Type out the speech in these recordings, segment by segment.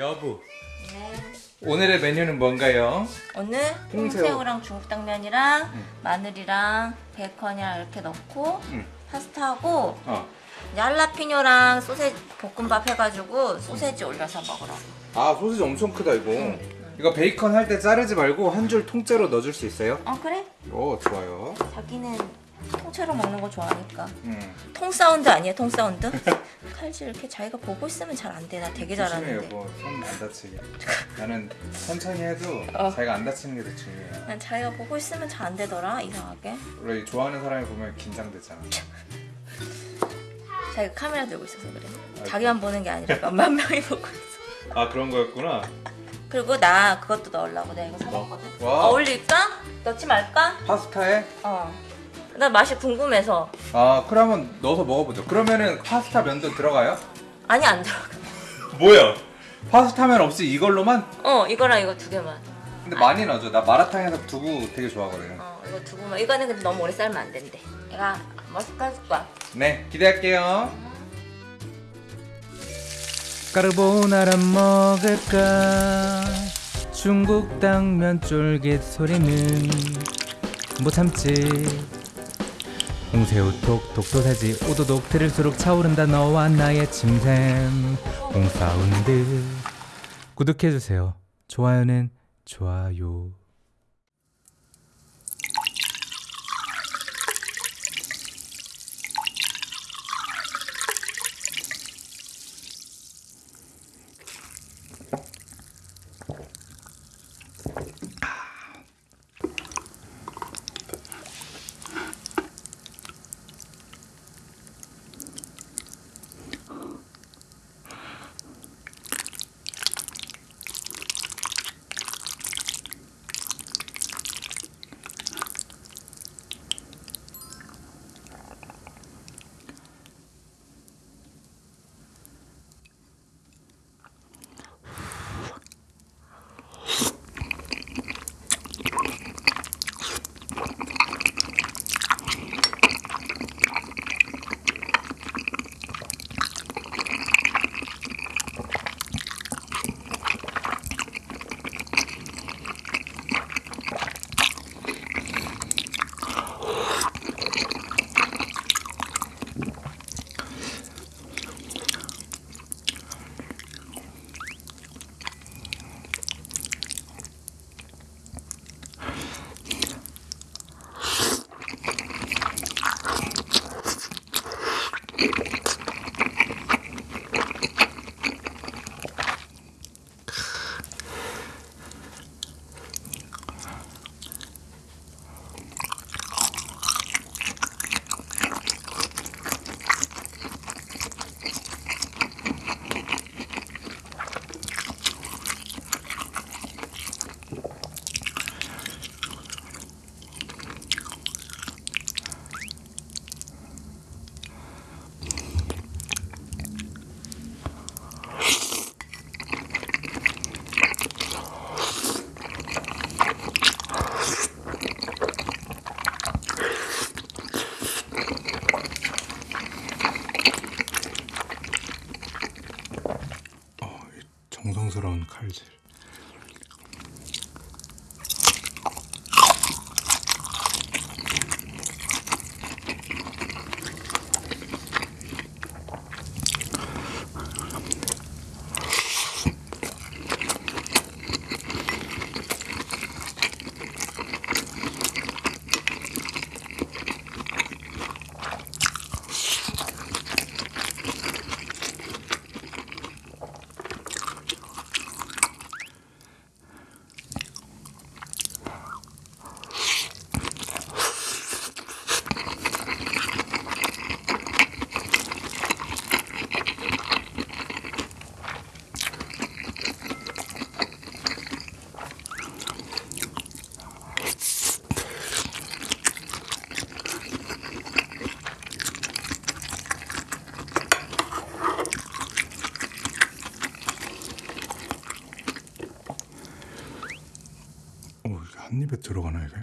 여보 네. 오늘의 메뉴는 뭔가요? 오늘 홍새우. 홍새우랑 중국 당면이랑 응. 마늘이랑 베이컨이랑 이렇게 넣고 응. 파스타하고 어. 이제 할라피뇨랑 소세지 볶음밥 해가지고 소세지 올려서 먹으라고. 아 소시지 엄청 크다 이거 응. 이거 베이컨 할 때 자르지 말고 한 줄 통째로 넣어줄 수 있어요? 어 그래? 오 좋아요 자기는 통째로 먹는 거 좋아하니까. 음. 통 사운드 아니야? 통 사운드? 칼질 이렇게 자기가 보고 있으면 잘 안 돼. 나 되게 조심해 잘하는데. 여보 손안 다치게 나는 천천히 해도 어. 자기가 안 다치는 게 더 중요해요 난 자기가 보고 있으면 잘 안 되더라. 이상하게. 원래 좋아하는 사람이 보면 긴장되잖아 자기가 카메라 들고 있어서 그래. 아이고. 자기만 보는 게 아니라 몇만 명이 보고 있어. 아 그런 거였구나 그리고 나 그것도 넣으려고 내가 이거 사봤거든. 와. 어울릴까? 넣지 말까? 파스타에? 어. 나 맛이 궁금해서. 아 그러면 넣어서 먹어보죠 그러면은 파스타 면도 들어가요? 아니 안 들어가. 뭐야 파스타면 없이 이걸로만? 어 이거랑 이거 두 개만. 근데 많이 넣어줘 나 마라탕에서 두부 되게 좋아하거든요 어 이거 두 개만. 이거는 근데 너무 오래 삶으면 안 된대. 내가 머스카 해줄 거야. 네 기대할게요 까르보나라 먹을까 중국 당면 쫄깃 소리는 못 참지 홍새우 톡톡 소세지 오도독 들을수록 차오른다 너와 나의 침샘. 홍사운드. 구독해주세요. 좋아요는 좋아요 정성스러운 칼질. 입에 들어가나 이게?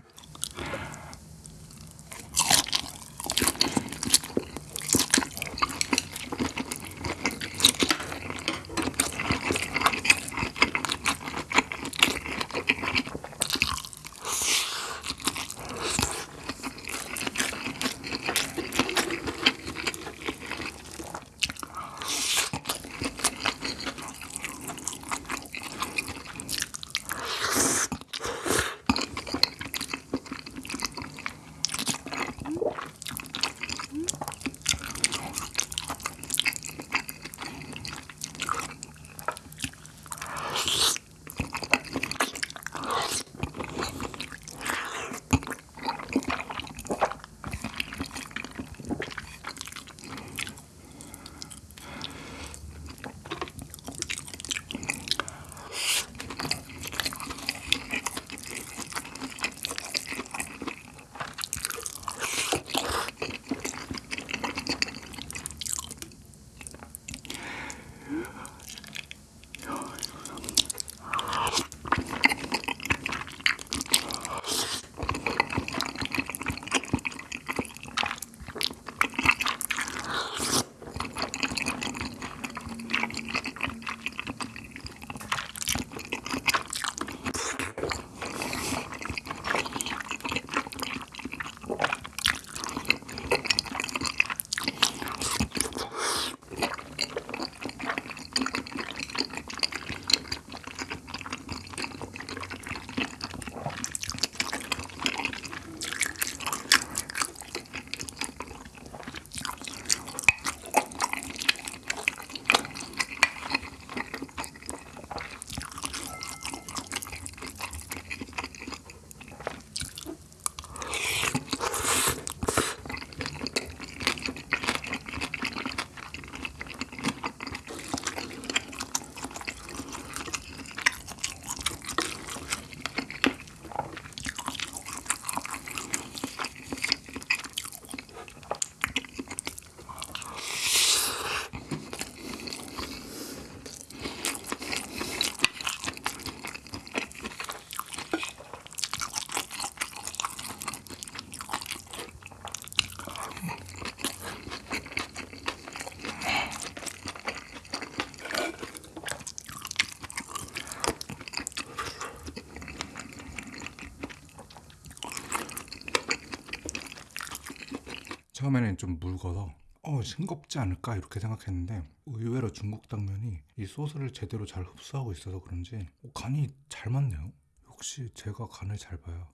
처음에는 좀 묽어서 어 싱겁지 않을까 이렇게 생각했는데 의외로 중국 당면이 이 소스를 제대로 잘 흡수하고 있어서 그런지 어, 간이 잘 맞네요. 역시 제가 간을 잘 봐요.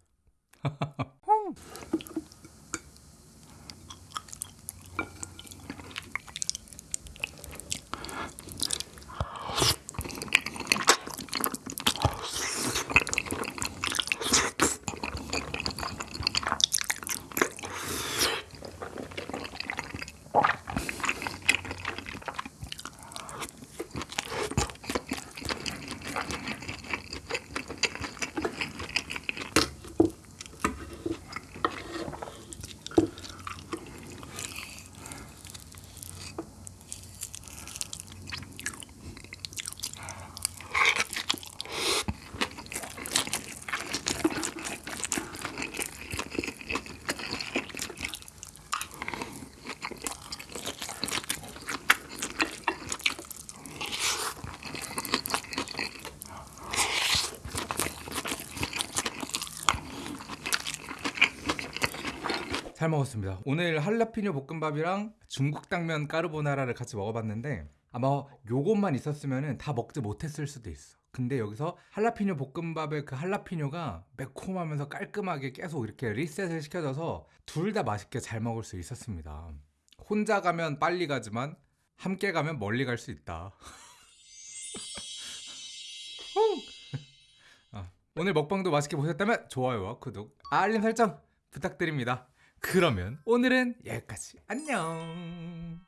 잘 먹었습니다. 오늘 할라피뇨 볶음밥이랑 중국 당면 까르보나라를 같이 먹어봤는데 아마 요것만 있었으면 다 먹지 못했을 수도 있어. 근데 여기서 할라피뇨 볶음밥의 그 할라피뇨가 매콤하면서 깔끔하게 계속 이렇게 리셋을 시켜줘서 둘 다 맛있게 잘 먹을 수 있었습니다. 혼자 가면 빨리 가지만 함께 가면 멀리 갈 수 있다. 아, 오늘 먹방도 맛있게 보셨다면 좋아요와 구독, 알림 설정 부탁드립니다. 그러면 오늘은 여기까지. 안녕.